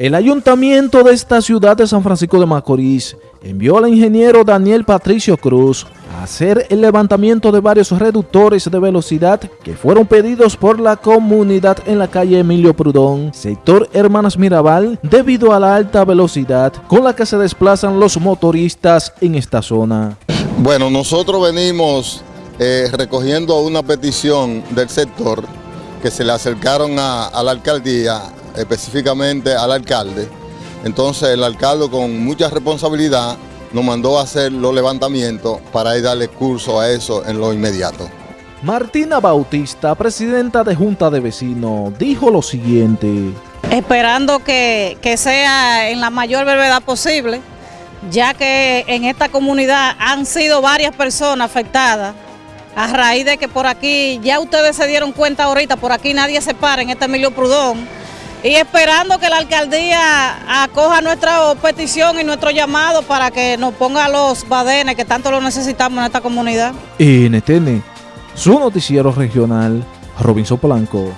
El ayuntamiento de esta ciudad de San Francisco de Macorís envió al ingeniero Daniel Patricio Cruz a hacer el levantamiento de varios reductores de velocidad que fueron pedidos por la comunidad en la calle Emilio Prudón, sector Hermanas Mirabal, debido a la alta velocidad con la que se desplazan los motoristas en esta zona. Bueno, nosotros venimos eh, recogiendo una petición del sector que se le acercaron a, a la alcaldía específicamente al alcalde. Entonces el alcalde con mucha responsabilidad nos mandó a hacer los levantamientos para ir darle curso a eso en lo inmediato. Martina Bautista, presidenta de Junta de Vecinos, dijo lo siguiente. Esperando que, que sea en la mayor brevedad posible, ya que en esta comunidad han sido varias personas afectadas a raíz de que por aquí, ya ustedes se dieron cuenta ahorita, por aquí nadie se para en este Emilio Prudón, y esperando que la alcaldía acoja nuestra petición y nuestro llamado para que nos ponga los badenes que tanto lo necesitamos en esta comunidad. NTN, su noticiero regional, Robinson Polanco.